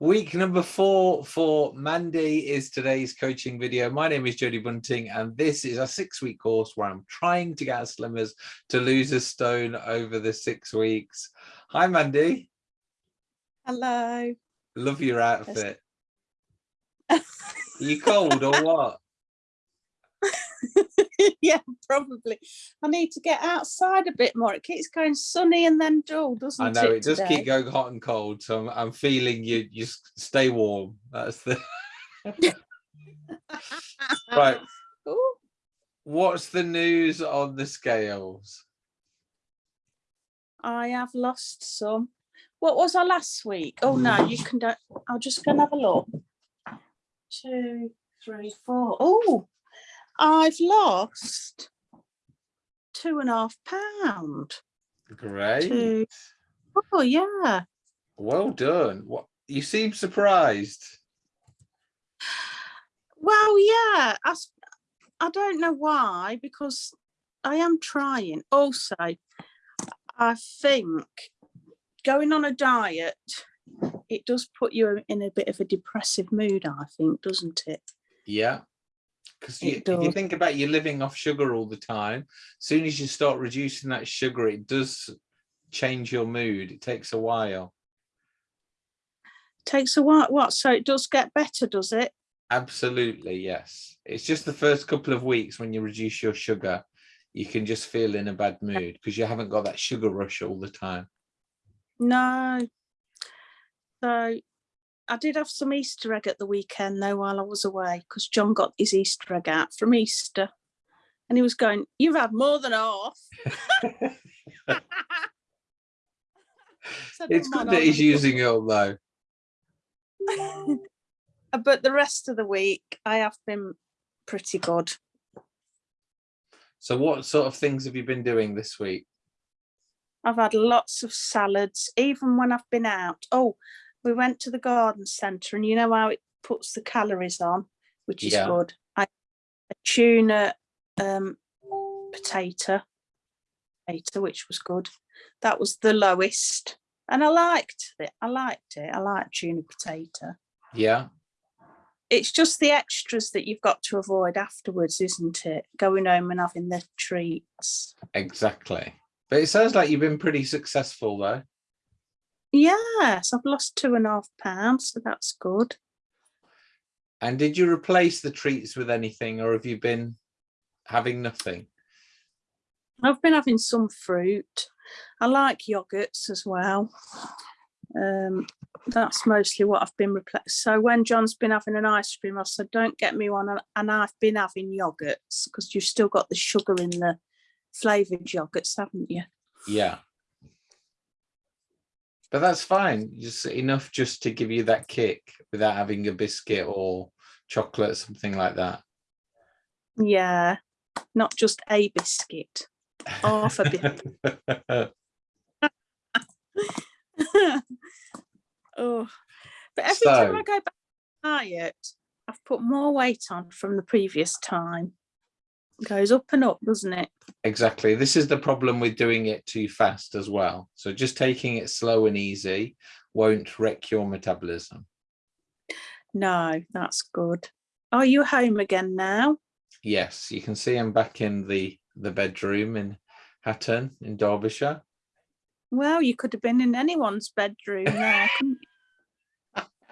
Week number four for Mandy is today's coaching video. My name is Jody Bunting, and this is a six week course where I'm trying to get slimmers to lose a stone over the six weeks. Hi, Mandy. Hello. Love your outfit. Are you cold or what? yeah, probably. I need to get outside a bit more. It keeps going sunny and then dull, doesn't it? I know it? it does keep going hot and cold, so I'm, I'm feeling you. You stay warm. That's the right. Ooh, What's the news on the scales? I have lost some. What was I last week? Oh no, hmm. you can do I'll just go and have a look. Two, three, four. Oh, I've lost two and a half pound. Great. Two. Oh yeah. Well done. What you seem surprised. Well, yeah, I, I don't know why, because I am trying. Also, I think going on a diet, it does put you in a bit of a depressive mood, I think, doesn't it? Yeah. Because you, if you think about you're living off sugar all the time, as soon as you start reducing that sugar, it does change your mood. It takes a while. Takes a while. What? So it does get better, does it? Absolutely, yes. It's just the first couple of weeks when you reduce your sugar, you can just feel in a bad mood because you haven't got that sugar rush all the time. No. So I did have some Easter egg at the weekend though while I was away because John got his Easter egg out from Easter. And he was going, You've had more than half. Said, It's "Oh, good that he's using it up though. but the rest of the week I have been pretty good. So what sort of things have you been doing this week? I've had lots of salads, even when I've been out. Oh, we went to the garden centre and you know how it puts the calories on, which is Yeah. good. I a tuna um potato, potato, which was good. That was the lowest. And I liked it. I liked it. I like tuna potato. Yeah. It's just the extras that you've got to avoid afterwards, isn't it? Going home and having the treats. Exactly. But it sounds like you've been pretty successful though. Yes, I've lost two and a half pounds, so that's good. And did you replace the treats with anything or have you been having nothing? I've been having some fruit. I like yogurts as well. Um, that's mostly what I've been replaced. So when John's been having an ice cream, I said, don't get me one. and- And I've been having yogurts because you've still got the sugar in the flavoured yogurts, haven't you? Yeah. But that's fine. Just enough just to give you that kick without having a biscuit or chocolate, or something like that. Yeah, not just a biscuit, half a bit. oh, but every time I go back to diet, I've put more weight on from the previous time. Goes up and up, doesn't it? exactly. This is the problem with doing it too fast as well. So just taking it slow and easy won't wreck your metabolism. No, that's good. Are you home again now? Yes, you can see I'm back in the the bedroom in Hatton in Derbyshire. Well, you could have been in anyone's bedroom there,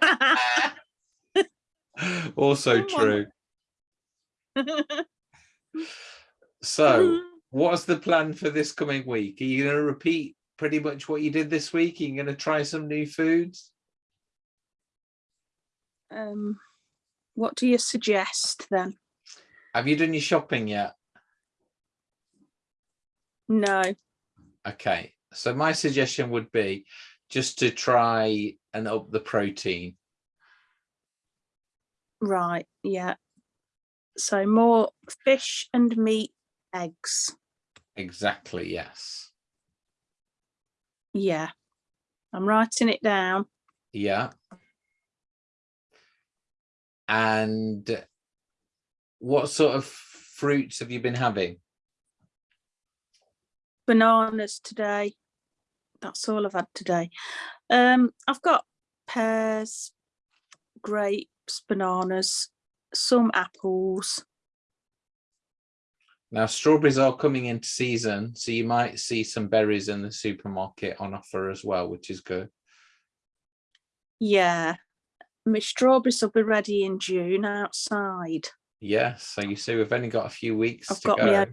also Someone- true. So what's the plan for this coming week? Are you going to repeat pretty much what you did this week? Are you going to try some new foods? um, what do you suggest then? Have you done your shopping yet? No. Okay, so my suggestion would be just to try and up the protein. Right, yeah. So more fish and meat, eggs. Exactly, yes. Yeah. I'm writing it down. Yeah. And what sort of fruits have you been having? Bananas today. That's all I've had today. Um, I've got pears, grapes, bananas, some apples. Now strawberries are coming into season, so you might see some berries in the supermarket on offer as well, which is good. Yeah, my strawberries will be ready in June outside. Yes, so you see we've only got a few weeks I've to got go. my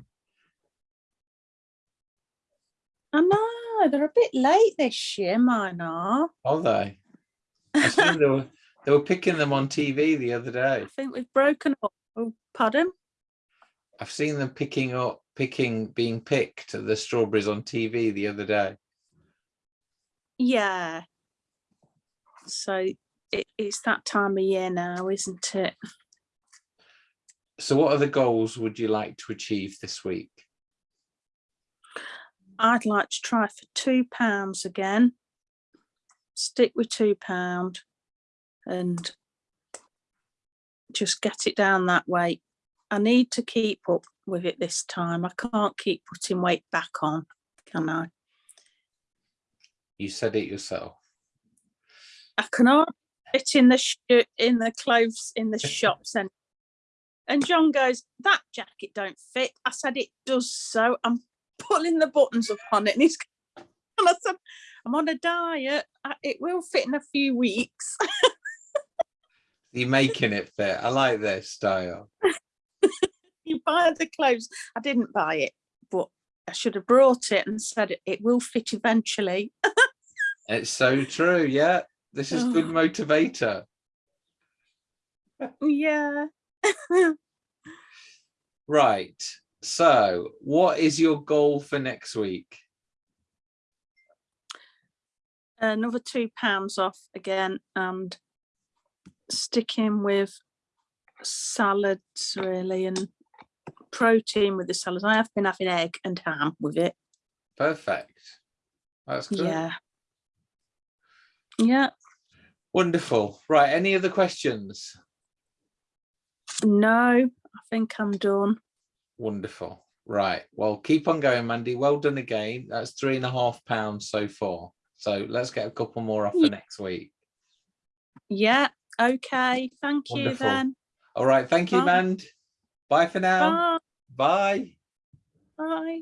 I know they're a bit late this year. Mine are. Are they? I seen they were they were picking them on TV the other day. I think we've broken up. Oh, pardon? I've seen them picking up, picking, being picked the strawberries on TV the other day. Yeah. So it, it's that time of year now, isn't it? So what other goals would you like to achieve this week? I'd like to try for two pounds again. Stick with two pound and just get it down that way. I need to keep up with it this time. I can't keep putting weight back on, can I? You said it yourself. I cannot fit in the in the clothes in the shops and and John goes, that jacket don't fit. I said it does so. I'm pulling the buttons up on it and he's and I said, I'm on a diet. It will fit in a few weeks. You're making it fit. I like this style. you buy the clothes. I didn't buy it, but I should have brought it and said it, will fit eventually. It's so true. Yeah, this is good motivator. yeah. Right. So what is your goal for next week? Another two pounds off again and sticking with salads really and protein with the salads. I have been having egg and ham with it. Perfect. That's good. Yeah. Yeah. Wonderful. Right. Any other questions? No, I think I'm done. Wonderful. Right. Well, keep on going, Mandy. Well done again. That's three and a half pounds so far. So let's get a couple more off for Yeah. next week. Yeah. Okay. Thank you Wonderful. then. All right. Thank you, Mand. Bye for now. Bye. Bye. Bye.